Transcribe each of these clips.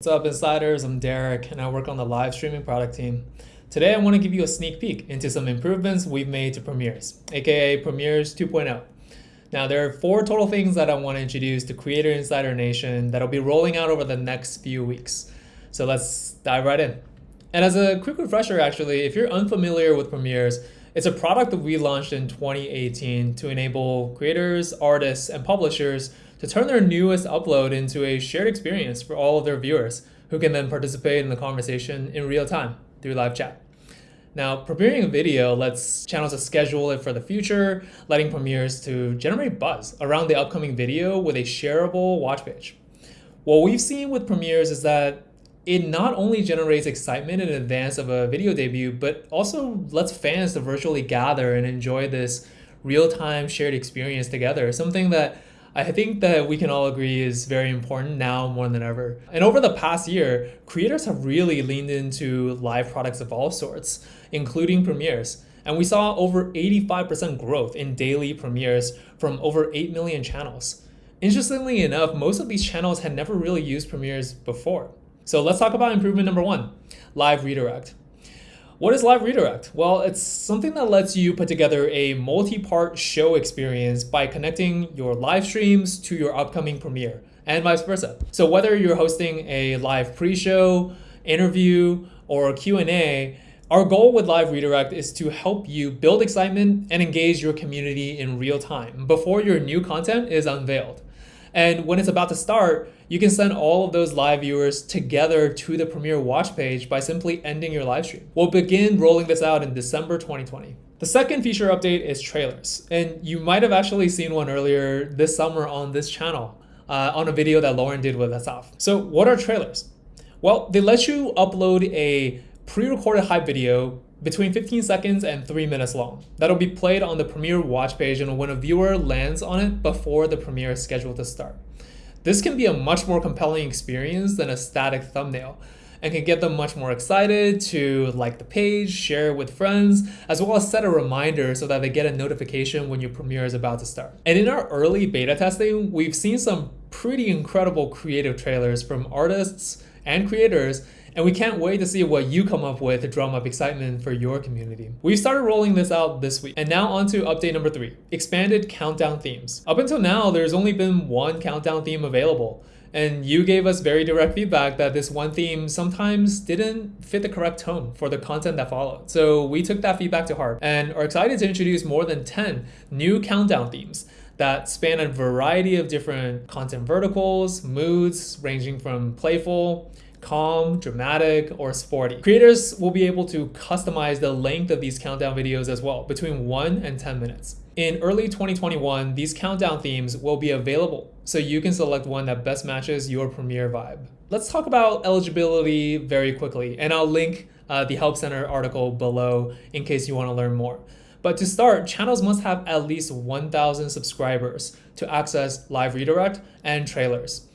What's up insiders, I'm Derek and I work on the live streaming product team. Today I want to give you a sneak peek into some improvements we've made to Premieres, aka Premieres 2.0. Now there are four total things that I want to introduce to Creator Insider Nation that'll be rolling out over the next few weeks. So let's dive right in. And as a quick refresher actually, if you're unfamiliar with Premieres, it's a product that we launched in 2018 to enable creators, artists, and publishers to turn their newest upload into a shared experience for all of their viewers who can then participate in the conversation in real time through live chat. Now, premiering a video lets channels to schedule it for the future, letting premieres to generate buzz around the upcoming video with a shareable watch page. What we've seen with premieres is that it not only generates excitement in advance of a video debut, but also lets fans to virtually gather and enjoy this real-time shared experience together, something that I think that we can all agree is very important now more than ever. And over the past year, creators have really leaned into live products of all sorts, including premieres. And we saw over 85% growth in daily premieres from over 8 million channels. Interestingly enough, most of these channels had never really used premieres before. So let's talk about improvement number one, live redirect. What is Live Redirect? Well, it's something that lets you put together a multi-part show experience by connecting your live streams to your upcoming premiere and vice versa. So whether you're hosting a live pre-show, interview, or Q&A, our goal with Live Redirect is to help you build excitement and engage your community in real time before your new content is unveiled. And when it's about to start, you can send all of those live viewers together to the Premiere watch page by simply ending your live stream. We'll begin rolling this out in December 2020. The second feature update is trailers. And you might have actually seen one earlier this summer on this channel uh, on a video that Lauren did with Asaf. So what are trailers? Well, they let you upload a pre-recorded hype video between 15 seconds and 3 minutes long. That'll be played on the Premiere watch page and when a viewer lands on it before the Premiere is scheduled to start. This can be a much more compelling experience than a static thumbnail and can get them much more excited to like the page, share it with friends, as well as set a reminder so that they get a notification when your premiere is about to start. And in our early beta testing, we've seen some pretty incredible creative trailers from artists and creators and we can't wait to see what you come up with to drum up excitement for your community. We've started rolling this out this week. And now on to update number three, expanded countdown themes. Up until now, there's only been one countdown theme available. And you gave us very direct feedback that this one theme sometimes didn't fit the correct tone for the content that followed. So we took that feedback to heart and are excited to introduce more than 10 new countdown themes that span a variety of different content verticals, moods ranging from playful, calm, dramatic, or sporty. Creators will be able to customize the length of these countdown videos as well, between 1 and 10 minutes. In early 2021, these countdown themes will be available, so you can select one that best matches your premiere vibe. Let's talk about eligibility very quickly, and I'll link uh, the Help Center article below in case you want to learn more. But to start, channels must have at least 1,000 subscribers to access live redirect and trailers.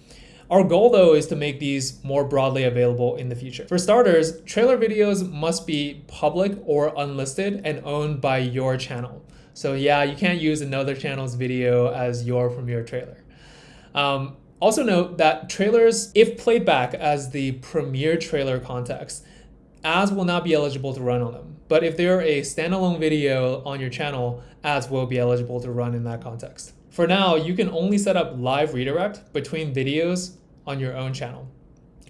Our goal though is to make these more broadly available in the future. For starters, trailer videos must be public or unlisted and owned by your channel. So yeah, you can't use another channel's video as your premiere trailer. Um, also note that trailers, if played back as the premiere trailer context, ads will not be eligible to run on them. But if they're a standalone video on your channel, ads will be eligible to run in that context. For now, you can only set up live redirect between videos on your own channel.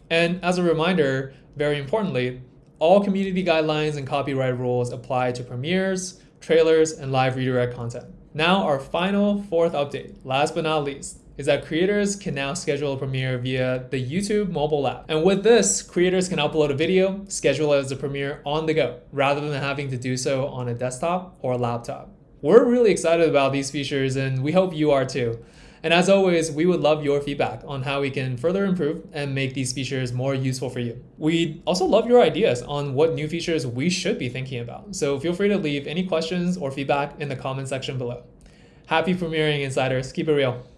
And as a reminder, very importantly, all community guidelines and copyright rules apply to premieres, trailers, and live redirect content. Now our final fourth update, last but not least, is that creators can now schedule a premiere via the YouTube mobile app. And with this, creators can upload a video, schedule it as a premiere on the go, rather than having to do so on a desktop or a laptop. We're really excited about these features and we hope you are too. And as always, we would love your feedback on how we can further improve and make these features more useful for you. We'd also love your ideas on what new features we should be thinking about. So feel free to leave any questions or feedback in the comment section below. Happy premiering insiders, keep it real.